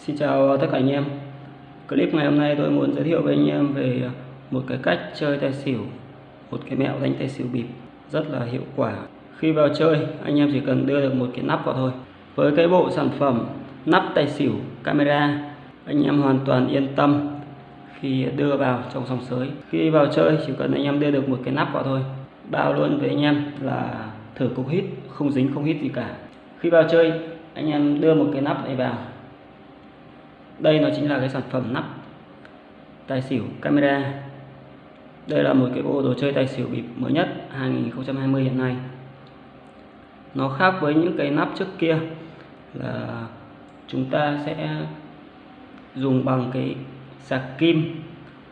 Xin chào tất cả anh em. Clip ngày hôm nay tôi muốn giới thiệu với anh em về một cái cách chơi tài xỉu, Một cái mẹo đánh tài xỉu bịp rất là hiệu quả. Khi vào chơi, anh em chỉ cần đưa được một cái nắp vào thôi. Với cái bộ sản phẩm nắp tài xỉu camera, Anh em hoàn toàn yên tâm khi đưa vào trong sòng sới. Khi vào chơi, chỉ cần anh em đưa được một cái nắp vào thôi. Bao luôn với anh em là thử cục hít, không dính không hít gì cả. Khi vào chơi, anh em đưa một cái nắp này vào đây nó chính là cái sản phẩm nắp tài xỉu camera. Đây là một cái bộ đồ chơi tài xỉu bịp mới nhất 2020 hiện nay. Nó khác với những cái nắp trước kia là chúng ta sẽ dùng bằng cái sạc kim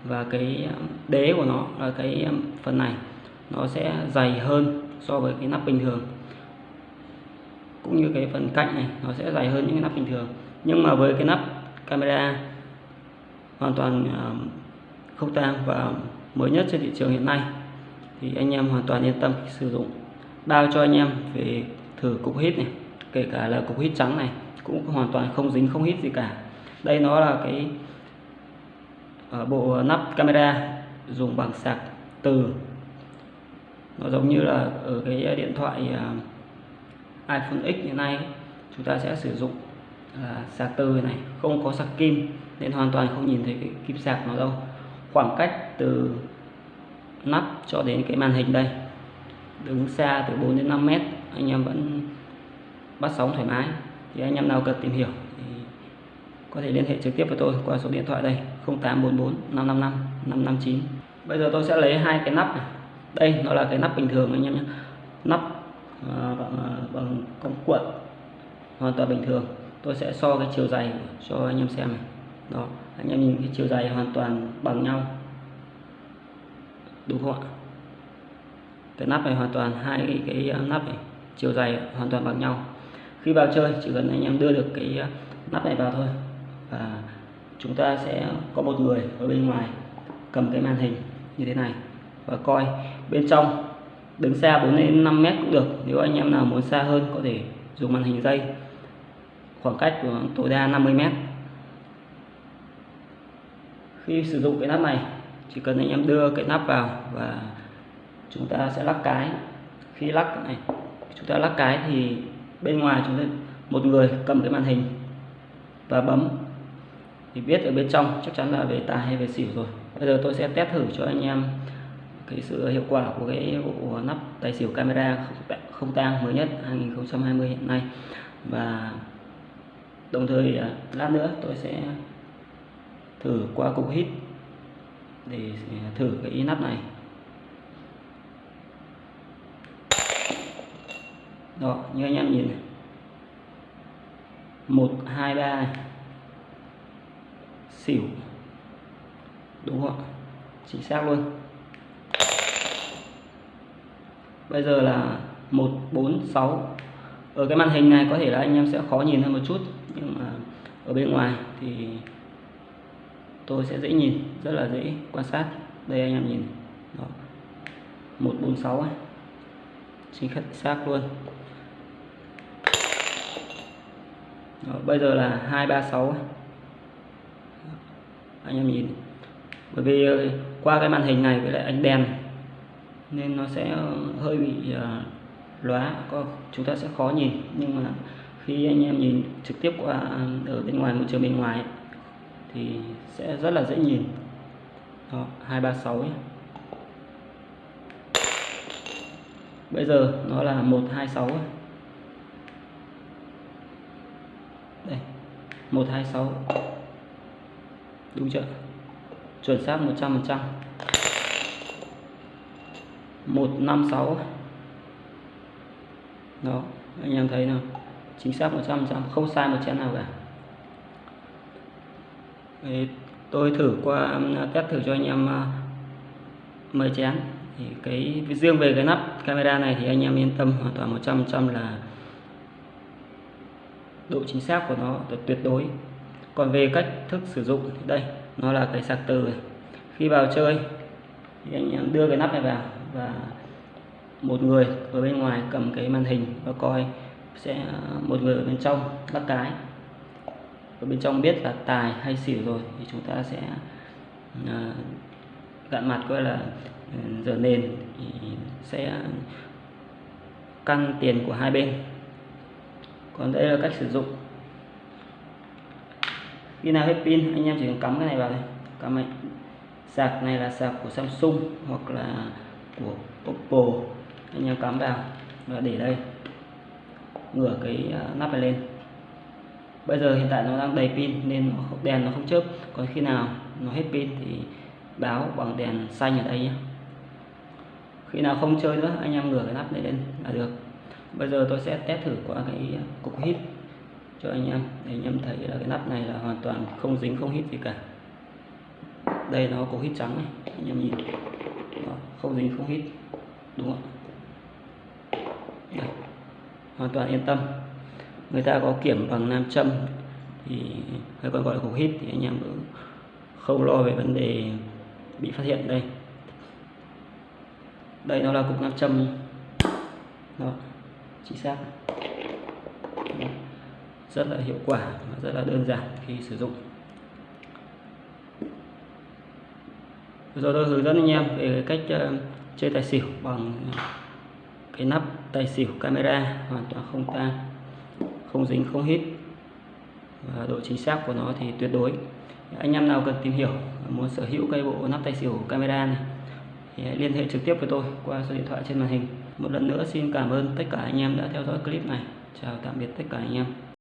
và cái um, đế của nó là cái um, phần này. Nó sẽ dày hơn so với cái nắp bình thường. Cũng như cái phần cạnh này, nó sẽ dày hơn những cái nắp bình thường. Nhưng mà với cái nắp camera hoàn toàn không tang và mới nhất trên thị trường hiện nay. Thì anh em hoàn toàn yên tâm khi sử dụng. Bao cho anh em về thử cục hít này, kể cả là cục hít trắng này, cũng hoàn toàn không dính, không hít gì cả. Đây nó là cái ờ, bộ nắp camera dùng bằng sạc từ. Nó giống như là ở cái điện thoại iPhone X hiện nay chúng ta sẽ sử dụng là sạc từ này không có sạc kim nên hoàn toàn không nhìn thấy cái kim sạc nó đâu. Khoảng cách từ nắp cho đến cái màn hình đây đứng xa từ 4 đến 5 mét anh em vẫn bắt sóng thoải mái. Thì anh em nào cần tìm hiểu thì có thể liên hệ trực tiếp với tôi qua số điện thoại đây 0844 555 559 bây giờ tôi sẽ lấy hai cái nắp này. Đây nó là cái nắp bình thường anh em nhé. Nắp uh, bằng, uh, bằng công cuộn hoàn toàn bình thường tôi sẽ so cái chiều dày cho anh em xem này. Đó anh em nhìn cái chiều dày hoàn toàn bằng nhau. Đúng không ạ? Cái nắp này hoàn toàn hai cái, cái nắp này chiều dày hoàn toàn bằng nhau. Khi vào chơi chỉ cần anh em đưa được cái nắp này vào thôi. Và chúng ta sẽ có một người ở bên ngoài cầm cái màn hình như thế này và coi. Bên trong đứng xa 4 đến 5 mét cũng được. Nếu anh em nào muốn xa hơn có thể dùng màn hình dây khoảng cách của tối đa 50 mét. Khi sử dụng cái nắp này, chỉ cần anh em đưa cái nắp vào và chúng ta sẽ lắc cái. Khi lắc này, chúng ta lắc cái thì bên ngoài chúng ta, một người cầm cái màn hình và bấm. Thì biết ở bên trong, chắc chắn là về tài hay về xỉu rồi. Bây giờ tôi sẽ test thử cho anh em cái sự hiệu quả của cái bộ nắp tài xỉu camera không tang mới nhất 2020 hiện nay. Và đồng thời à, lát nữa tôi sẽ thử qua cục hít để à, thử cái nắp này. Đó, như anh em nhìn này. Một, hai, ba, xỉu. Đúng không chính xác luôn. Bây giờ là một, bốn, sáu. Ở cái màn hình này có thể là anh em sẽ khó nhìn hơn một chút nhưng mà ở bên ngoài thì tôi sẽ dễ nhìn rất là dễ quan sát. Đây anh em nhìn. Đó. 146 ấy. chính xác luôn. Đó, bây giờ là 236 anh em nhìn. Bởi vì ờ, qua cái màn hình này với lại ánh đèn nên nó sẽ ờ, hơi bị uh, lóa. Có chúng ta sẽ khó nhìn. Nhưng mà khi anh em nhìn trực tiếp qua à, ở bên ngoài môi trường bên ngoài ấy, thì sẽ rất là dễ nhìn. Đó, 236 ấy. bây giờ nó là 126 ấy. đây 126 đúng chưa? Chuẩn xác 100 phần trăm. 156 đó anh em thấy nào? Chính xác 100% không sai một chén nào cả. Thì tôi thử qua um, test thử cho anh em uh, 10 chén. Thì cái riêng về cái nắp camera này thì anh em yên tâm hoàn toàn 100% là độ chính xác của nó tuyệt đối. Còn về cách thức sử dụng thì đây nó là cái sạc từ này. khi vào chơi thì anh em đưa cái nắp này vào và một người ở bên ngoài cầm cái màn hình và coi sẽ à, một người ở bên trong bắt cái. Ở bên trong biết là tài hay xỉu rồi thì chúng ta sẽ à, gạn mặt gọi là ừ, giờ nền thì sẽ căn tiền của hai bên. Còn đây là cách sử dụng. Khi nào hết pin anh em chỉ cần cắm cái này vào đây cắm này. Sạc này là sạc của Samsung hoặc là của Oppo. Anh em cắm vào và để đây ngửa cái à, nắp này lên. Bây giờ hiện tại nó đang đầy pin nên đèn nó không chớp. Còn khi nào nó hết pin thì báo bằng đèn xanh ở đây nhé. Khi nào không chơi nữa anh em ngửa cái nắp này lên là được. Bây giờ tôi sẽ test thử qua cái à, cục hít cho anh em để anh em thấy là cái nắp này là hoàn toàn không dính không hít gì cả. Đây nó có hít trắng này anh em nhìn. Đó, không dính không hít đúng không ạ? Hoàn toàn yên tâm. Người ta có kiểm bằng nam châm thì hay còn gọi là cục hít thì anh em cũng không lo về vấn đề bị phát hiện đây. Đây nó là cục nam châm đó, chính xác. Rất là hiệu quả và rất là đơn giản khi sử dụng. Rồi tôi hướng dẫn anh em về cách ờ, chơi tài xỉu bằng cái nắp tay xỉu camera, hoàn toàn không tan, không dính, không hít. Và độ chính xác của nó thì tuyệt đối. Anh em nào cần tìm hiểu, muốn sở hữu cây bộ nắp tay xỉu camera này, thì hãy liên hệ trực tiếp với tôi qua số điện thoại trên màn hình. Một lần nữa, xin cảm ơn tất cả anh em đã theo dõi clip này. Chào tạm biệt tất cả anh em.